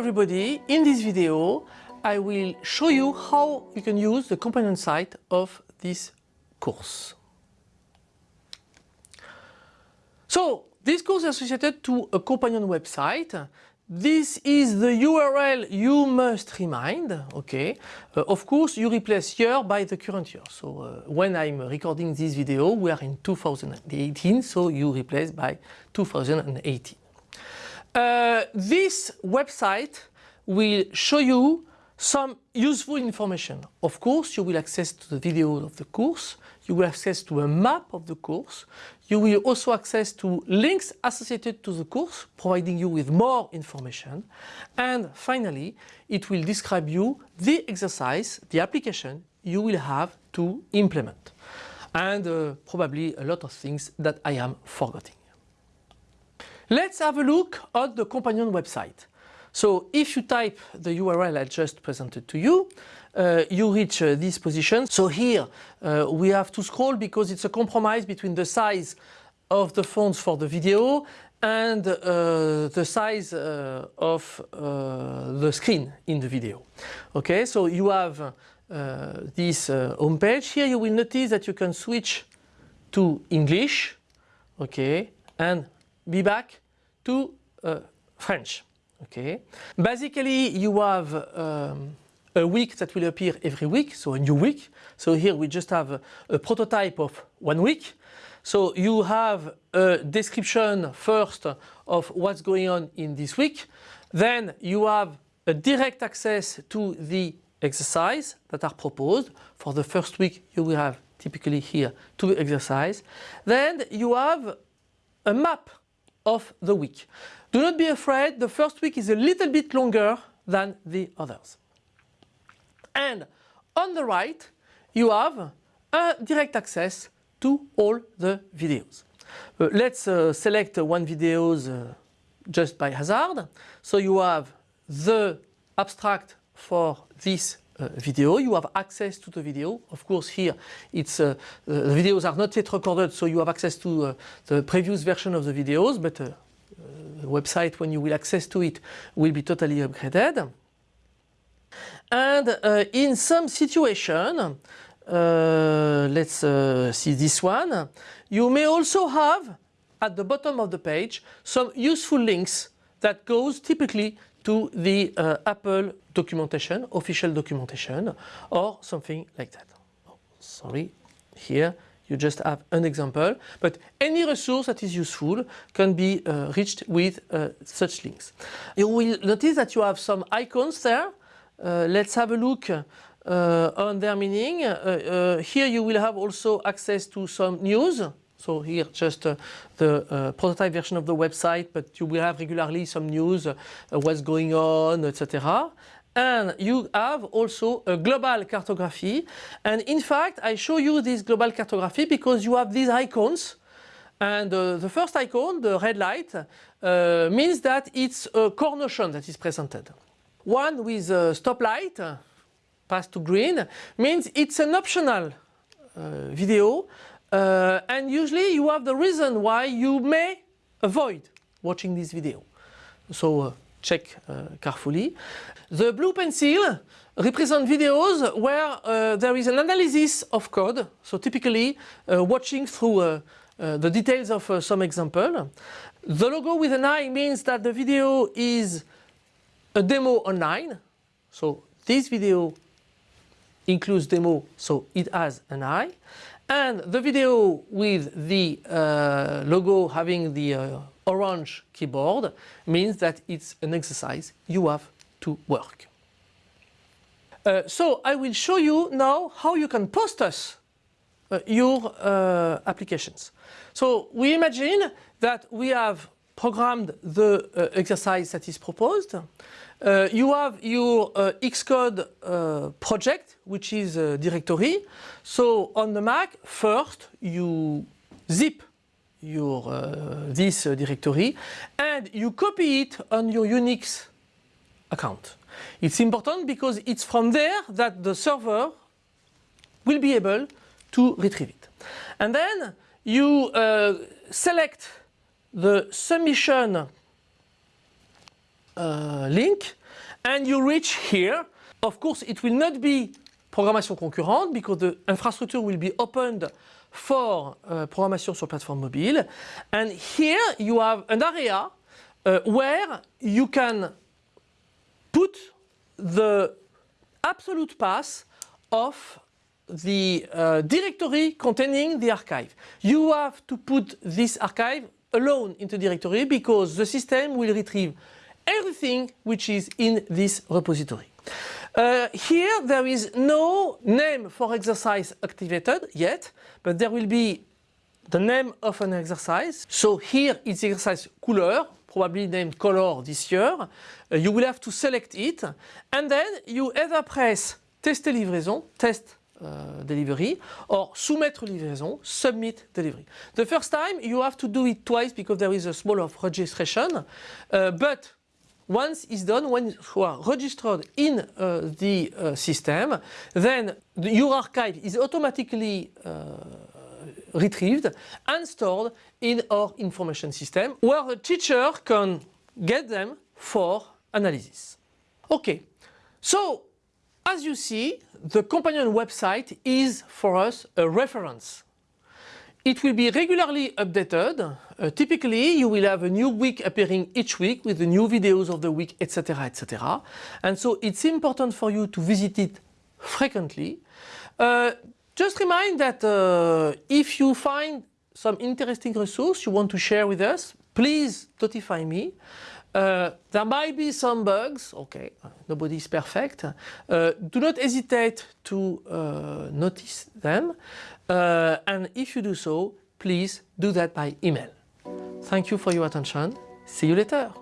everybody, in this video I will show you how you can use the companion site of this course. So this course is associated to a companion website. This is the URL you must remind, okay. Uh, of course you replace year by the current year. So uh, when I'm recording this video we are in 2018 so you replace by 2018. Uh, this website will show you some useful information. Of course, you will access to the video of the course, you will access to a map of the course, you will also access to links associated to the course, providing you with more information. And finally, it will describe you the exercise, the application you will have to implement. And uh, probably a lot of things that I am forgetting. Let's have a look at the companion website. So if you type the URL I just presented to you, uh, you reach uh, this position. So here uh, we have to scroll because it's a compromise between the size of the fonts for the video and uh, the size uh, of uh, the screen in the video. Okay, so you have this home page. Here you will notice that you can switch to English, okay, and be back to uh, French. Okay. Basically, you have um, a week that will appear every week, so a new week. So here we just have a, a prototype of one week. So you have a description first of what's going on in this week. Then you have a direct access to the exercise that are proposed. For the first week you will have typically here two exercises. Then you have a map of the week. Do not be afraid, the first week is a little bit longer than the others. And on the right you have a direct access to all the videos. Uh, let's uh, select one video uh, just by hazard. So you have the abstract for this uh, video, you have access to the video. Of course here it's uh, the videos are not yet recorded so you have access to uh, the previous version of the videos but the website when you will access to it will be totally upgraded. And in some situation uh, let's uh, see this one. You may also have at the bottom of the page some useful links that goes typically to the uh, Apple documentation, official documentation or something like that. Oh, sorry, here you just have an example, but any resource that is useful can be uh, reached with uh, such links. You will notice that you have some icons there. Uh, let's have a look uh, on their meaning. Uh, here you will have also access to some news. So here just uh, the uh, prototype version of the website, but you will have regularly some news, uh, what's going on, etc. And you have also a global cartography. And in fact, I show you this global cartography because you have these icons. And the first icon, the red light, means that it's a core notion that is presented. One with a stoplight, pass to green means it's an optional uh, video uh, and usually you have the reason why you may avoid watching this video. So uh, check uh, carefully. The blue pencil represent videos where uh, there is an analysis of code. So typically uh, watching through the details of some example. The logo with an eye means that the video is a demo online. So this video includes demo, so it has an eye. And the video with the uh, logo having the uh, orange keyboard means that it's an exercise you have to work. Uh, so I will show you now how you can post us uh, your uh, applications. So we imagine that we have programmed the uh, exercise that is proposed. Uh, you have your uh, Xcode uh, project, which is a directory. So on the Mac, first you zip your uh, this uh, directory and you copy it on your Unix account. It's important because it's from there that the server will be able to retrieve it. And then you select the submission uh, link and you reach here. Of course, it will not be programmation concurrente because the infrastructure will be opened for uh, programmation sur plateforme mobile. And here you have an area uh, where you can put the absolute path of the uh, directory containing the archive. You have to put this archive alone into directory because the system will retrieve everything which is in this repository. Uh, here there is no name for exercise activated yet, but there will be the name of an exercise. So here the exercise couleur, probably named color this year. Uh, you will have to select it and then you either press tester livraison, test uh, delivery or soumettre livraison, submit delivery. The first time you have to do it twice because there is a small of registration, uh, but once it's done, when you are registered in uh, the uh, system, then the, your archive is automatically retrieved and stored in our information system where the teacher can get them for analysis. Okay, so as you see, the companion website is for us a reference. It will be regularly updated. Uh, typically, you will have a new week appearing each week with the new videos of the week, etc., etc. And so it's important for you to visit it frequently. Uh, just remind that uh, if you find some interesting resource you want to share with us, please notify me. Uh, there might be some bugs, okay, nobody is perfect. Uh, do not hesitate to uh, notice them. Uh, and if you do so, please do that by email. Thank you for your attention. See you later.